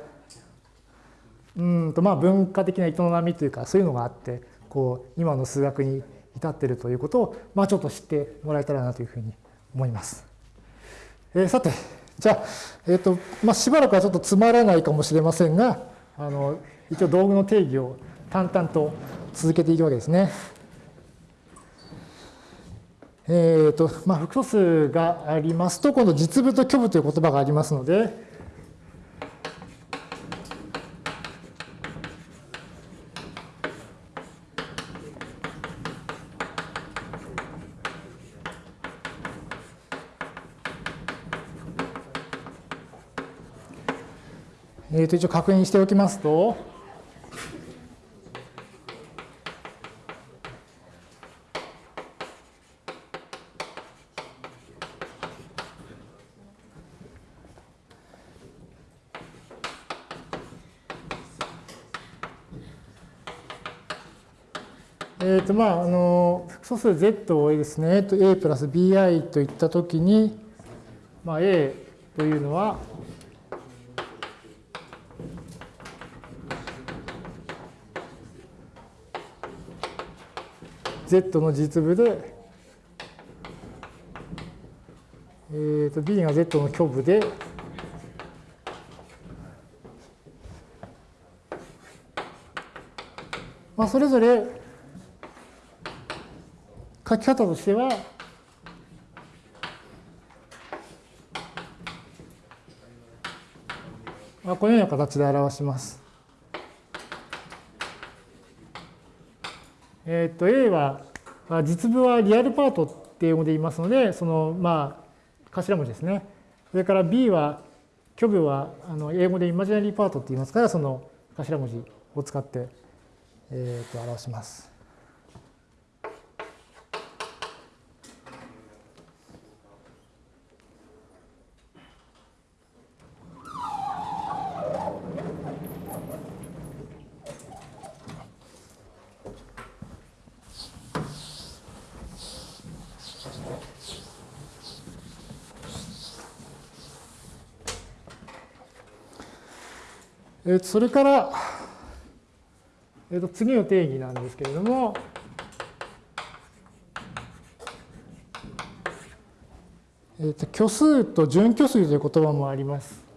うんとまあ文化的な営みというかそういうのがあってこう今の数学に至っているということを、まあ、ちょっと知ってもらえたらなというふうに思います。えー、さてじゃあ、えーとまあ、しばらくはちょっとつまらないかもしれませんがあの一応道具の定義を淡々と続けていくわけですね。えーとまあ、複素数がありますと今度実部と虚部という言葉がありますのでえー、と一応確認しておきますと、まあ、あの複素数 z をですね。a プラス bi といったときに、まあ、a というのは Z の実部で、えー、と B が Z の虚部で、まあ、それぞれ書き方としては、このような形で表します。えっ、と A は実部はリアルパートって英語で言いますので、そのまあ頭文字ですね。それから B は虚部はあの英語でイマジナリーパートって言いますから、その頭文字を使って、えー、と表します。えー、それから、えー、と次の定義なんですけれども、えー、と虚数と準虚数という言葉もあります。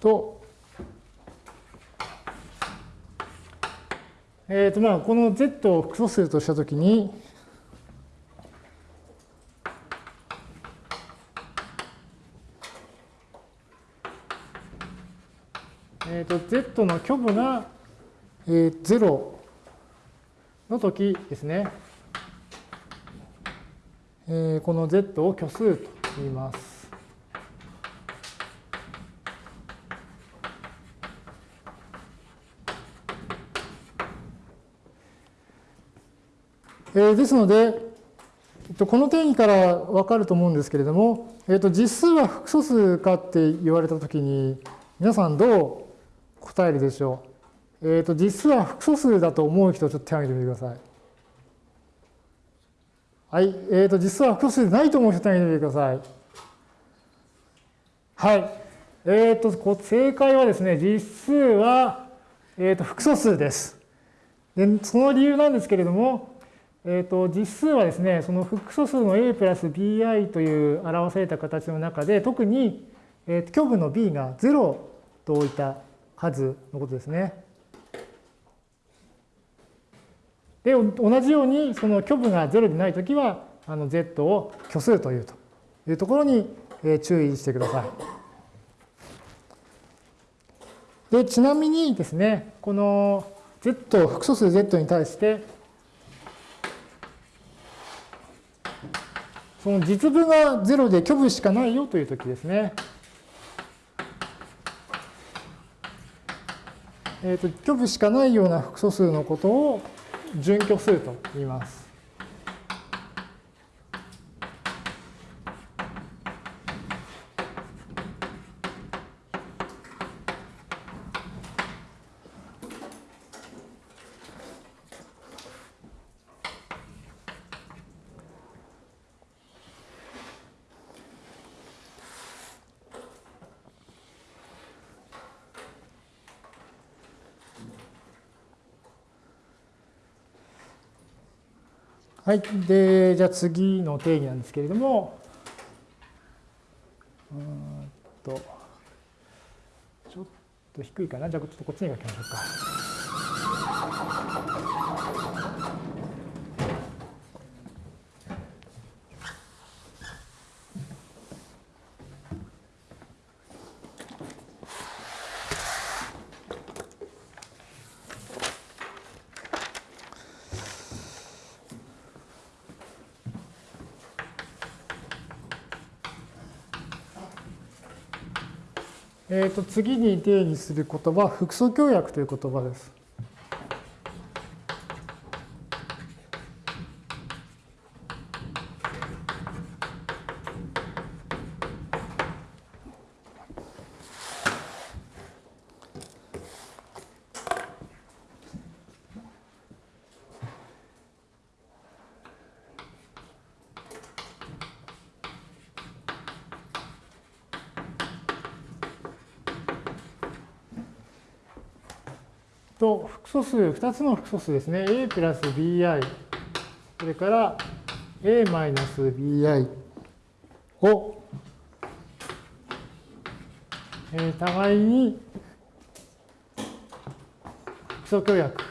と、えーとまあ、この z を複素数としたときに、えーと、z の虚部が、えー、0の時ですね、えー、この z を虚数と言います。えー、ですので、この定義からわかると思うんですけれども、えっと、実数は複素数かって言われたときに、皆さんどう答えるでしょう？えっと、実数は複素数だと思う人、ちょっと手を挙げてみてください。はい。えっと、実数は複素数でないと思う人、手を挙げてみてください。はい。えっとこ、正解はですね、実数は、えっと、複素数です。で、その理由なんですけれども、えー、と実数はですね、その複素数の a プラス bi という表された形の中で、特に、えー、虚部の b が0と置いた数のことですね。で、同じように、その虚部が0でないときは、あの z を虚数というというところに注意してください。で、ちなみにですね、この z、複素数 z に対して、その実部が0で虚部しかないよというときですね。えっ、ー、と、虚部しかないような複素数のことを準虚数と言います。はい。で、じゃあ次の定義なんですけれども、うんと、ちょっと低いかな。じゃあちょっとこっちに書きましょうか。えっ、と次に定義する言葉は複素協約という言葉です。と複素数、2つの複素数ですね。a プラス bi、それから a マイナス bi を、えー、互いに複素協約。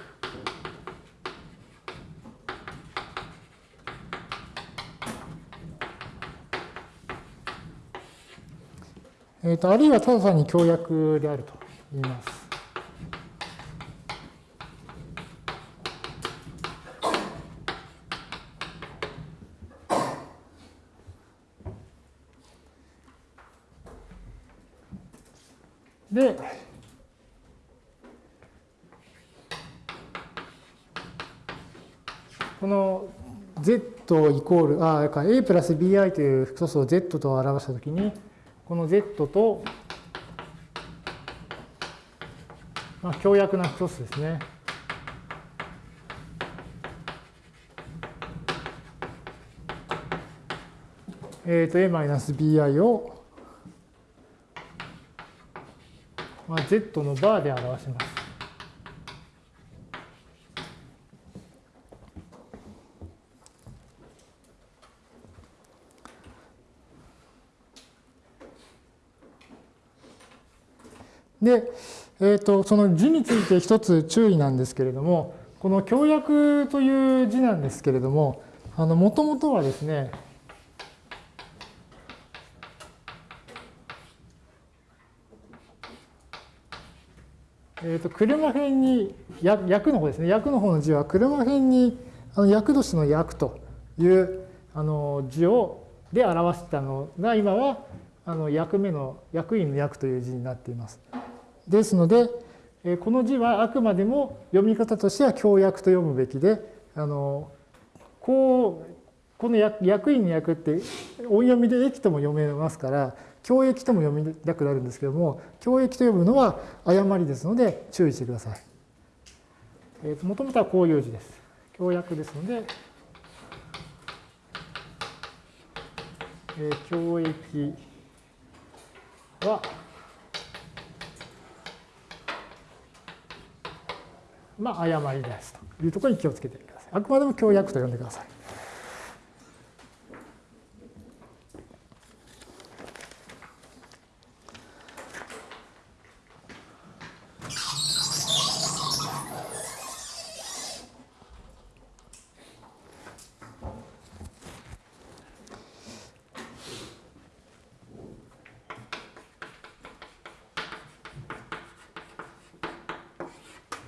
えーと、あるいはただ単に協約であると言います。で、この z イコール、あ、a プラス bi という複素数を z と表したときに、この z と、まあ、強約な複素数ですね。えっ、ー、と、a-bi をまあ、z のバーで表します。で、えーと、その字について一つ注意なんですけれども、この協約という字なんですけれども、もともとはですね、えー、と車辺に役の方ですね役の方の字は車辺にあの役年の役というあの字をで表したのが今はあの役目の役員の役という字になっています。ですのでこの字はあくまでも読み方としては強役と読むべきであのこうこの役員の役って音読みで駅とも読めますから教益とも読みたくなるんですけども、教益と呼ぶのは誤りですので注意してください。えー、もともとはこういう字です。教約ですので、えー、教益は、まあ、誤りですというところに気をつけてください。あくまでも強約と呼んでください。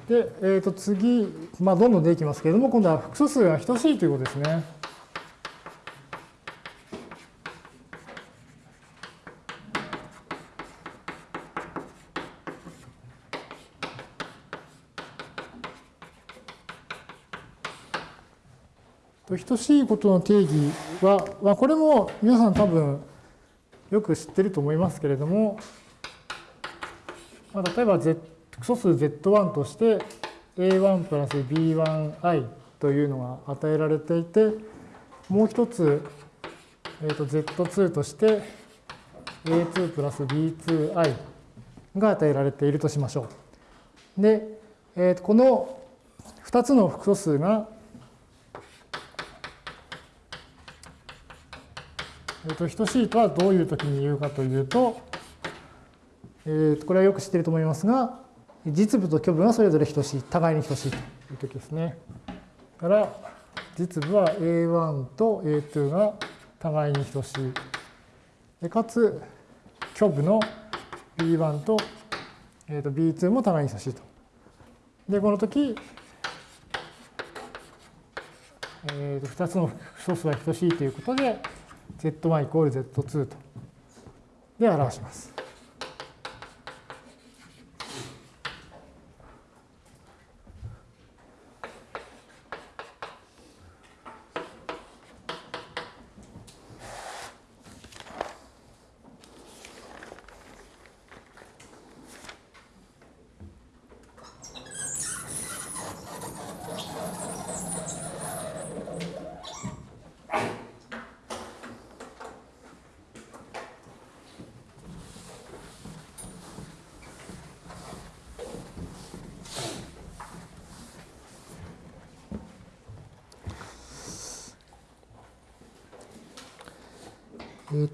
で、えー、と次、まあ、どんどん出てきますけれども、今度は複素数が等しいということですね。等しいことの定義は、まあ、これも皆さん多分よく知ってると思いますけれども、まあ、例えば複素数 z1 として a1 プラス b1i というのが与えられていて、もう一つ、えー、と z2 として a2 プラス b2i が与えられているとしましょう。で、えー、とこの2つの複素数が、えー、と等しいとはどういう時に言うかというと、えー、これはよく知っていると思いますが、実部と虚部がそれぞれ等しい、互いに等しいという時ですね。だから、実部は A1 と A2 が互いに等しい。でかつ、虚部の B1 と,、えー、と B2 も互いに等しいと。で、この時、えー、と2つの素数は等しいということで、z1 イコール z2 と。で表します。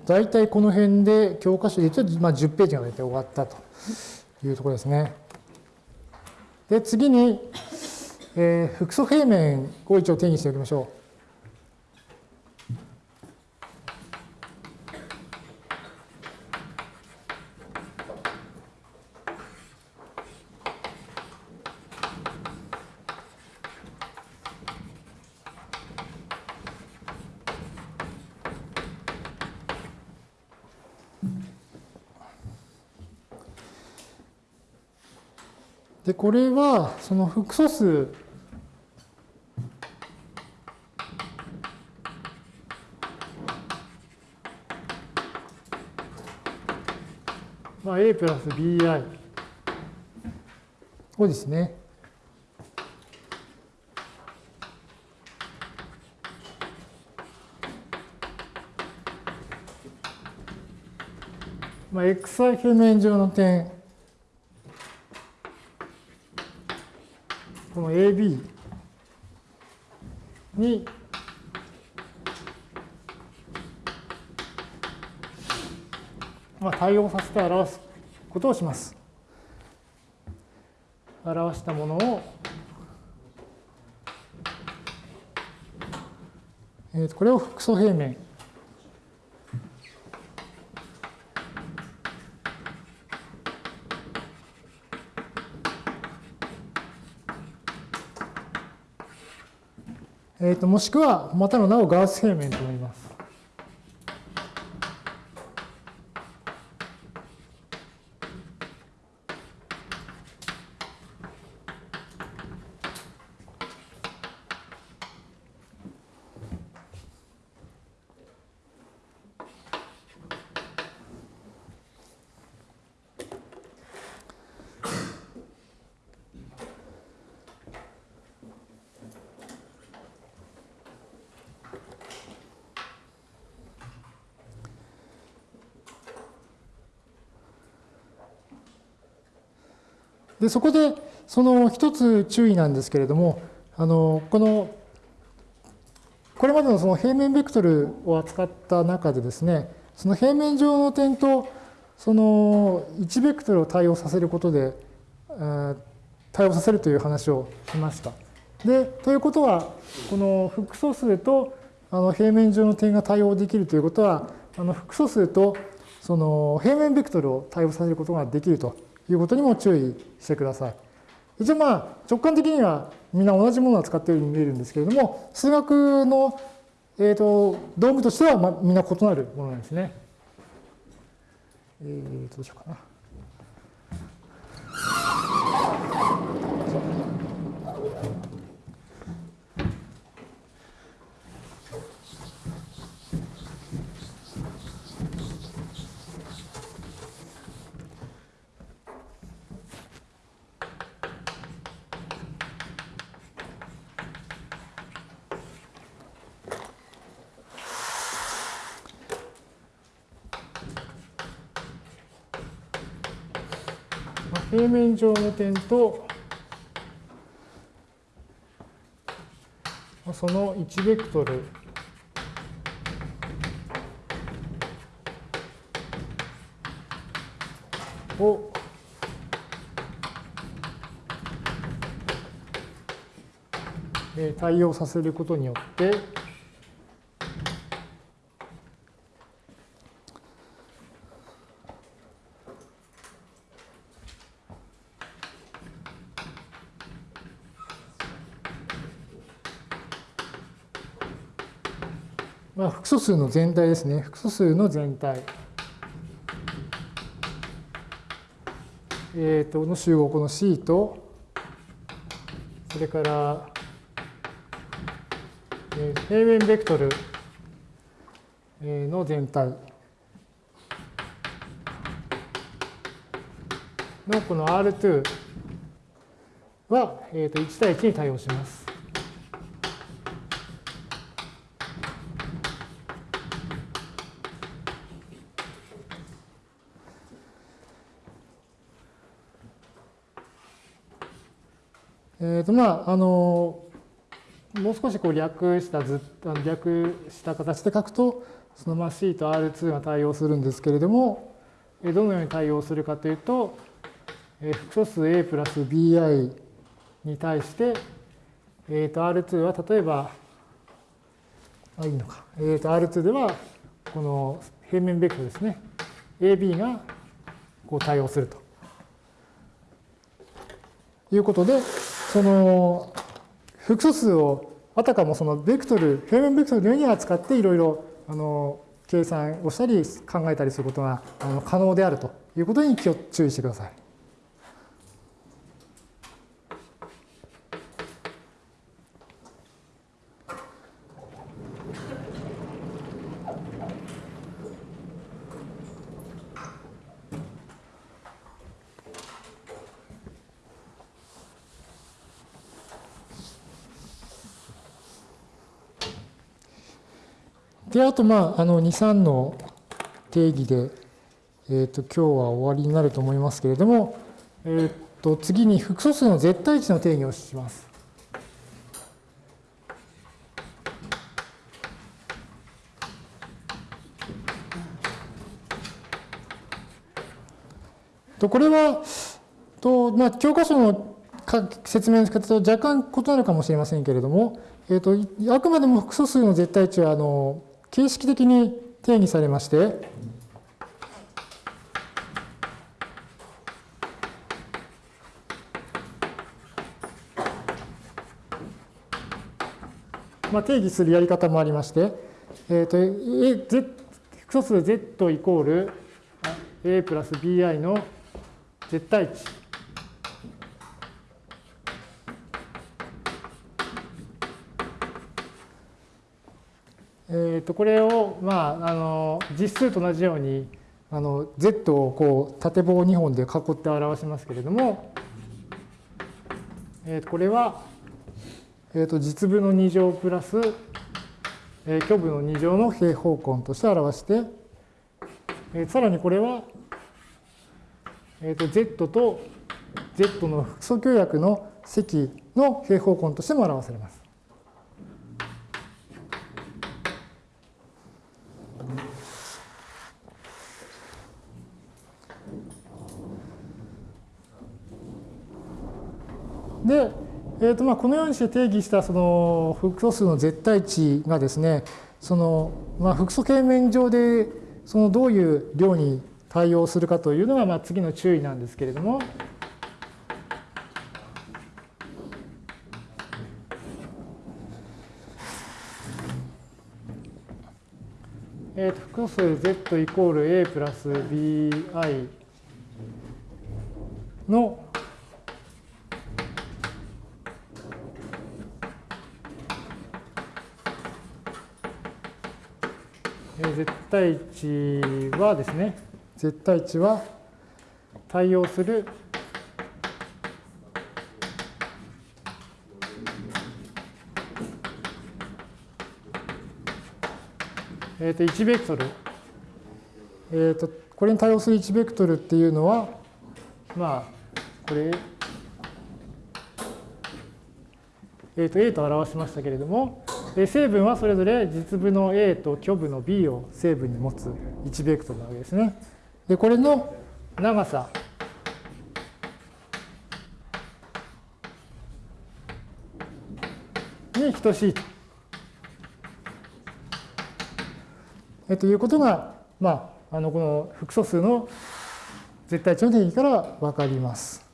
大体この辺で教科書で言うと、まあ、10ページが大体終わったというところですね。で、次に、えー、複素平面を一応定義しておきましょう。で、これは、その複素数まあ、a プラス bi をですね、まあ、xi 平面上の点この AB に、対応させて表すことをします。表したものを、えー、これを複素平面もしくはまたの名をガウス平面と言います。でそこでその一つ注意なんですけれどもあのこのこれまでのその平面ベクトルを扱った中でですね、その平面上の点とその1ベクトルを対応させることで、対応させるという話をしました。で、ということは、この複素数とあの平面上の点が対応できるということは、あの複素数とその平面ベクトルを対応させることができるということにも注意してください。一応まあ直感的にはみんな同じものを使っているように見えるんですけれども、数学の、えーと、道具としては、まあ、みんな異なるものなんですね。えー、どうしようかな。平面上の点とその1ベクトル。を対応させることによってまあ、複素数の全体ですね。複素数の全体。えっ、ー、と、の集合この C と、それから、平面ベクトルの全体のこの R2 は、えー、と1対1に対応します。とまあ、あのもう少しこう略したず略した形で書くとそのまあ C と R2 が対応するんですけれどもどのように対応するかというと複素数 A プラス BI に対して、えー、と R2 は例えばあいいのか、えー、と R2 ではこの平面ベクトルですね。AB がこう対応すると。いうことでその複素数をあたかもそのベクトル、平面ベクトルのように扱っていろいろあの計算をしたり考えたりすることがあの可能であるということに気を注意してください。で、あと、まあ、あの、2、3の定義で、えっ、ー、と、今日は終わりになると思いますけれども、えっ、ー、と、次に複素数の絶対値の定義をします。とこれは、とまあ、教科書の説明の仕方と若干異なるかもしれませんけれども、えーと、あくまでも複素数の絶対値はあの形式的に定義されまして、まあ、定義するやり方もありまして、えーと、と複素数 z イコール a プラス bi の絶対値。えー、とこれを、まあ、あの実数と同じようにあの z をこう縦棒2本で囲って表しますけれども、えー、これは、えー、と実部の2乗プラス、えー、虚部の2乗の平方根として表して、えー、さらにこれは、えー、と z と z の複素協約の積の平方根としても表されます。で、えーとまあ、このようにして定義したその複素数の絶対値がですね、そのまあ、複素平面上でそのどういう量に対応するかというのがまあ次の注意なんですけれども、えー、と複素数 z イコール a プラス bi の絶対値はですね、絶対値は対応する。えー、と1ベクトル、えー、とこれに対応する1ベクトルっていうのはまあこれ、えー、と A と表しましたけれども成分はそれぞれ実部の A と虚部の B を成分に持つ1ベクトルなわけですね。でこれの長さに等しいと。えということが、まあ、あのこの複素数の絶対値の定義から分かります。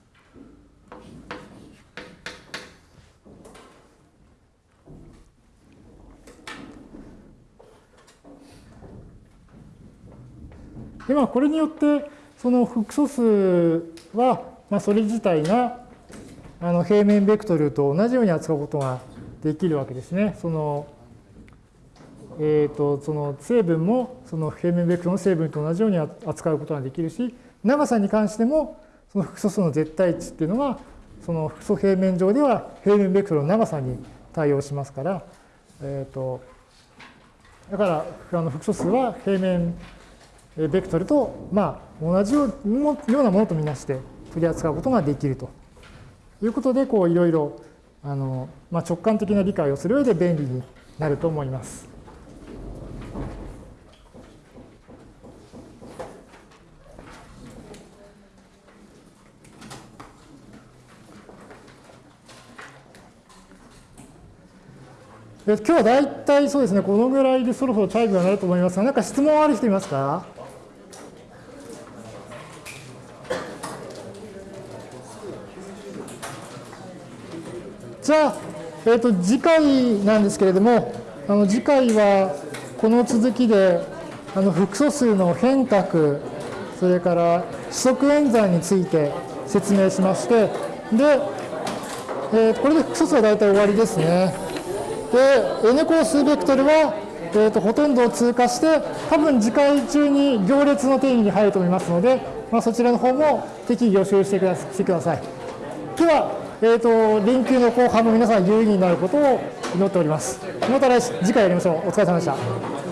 でまあ、これによってその複素数は、まあ、それ自体があの平面ベクトルと同じように扱うことができるわけですね。そのえーと、その成分もその平面ベクトルの成分と同じように扱うことができるし長さに関してもその複素数の絶対値っていうのはその複素平面上では平面ベクトルの長さに対応しますから、えーと、だからあの複素数は平面ベクトルと、まあ、同じようなものとみなして取り扱うことができるということでこういろいろあの、まあ、直感的な理解をする上で便利になると思います。今日は大体そうですね、このぐらいでそろそろチャイムが鳴ると思いますが、何か質問ある人いますか？じゃあ、えーと、次回なんですけれども、あの次回はこの続きであの複素数の変革、それから四則演算について説明しまして、で、えー、これで複素数は大体終わりですね。で、N 個数ベクトルは、えーと、ほとんどを通過して、多分次回中に行列の定義に入ると思いますので、まあ、そちらの方も適宜予習してくだしてください。では、えーと、連休の後半も皆さん有意義になることを祈っております。また来次回やりましょう。お疲れ様でした。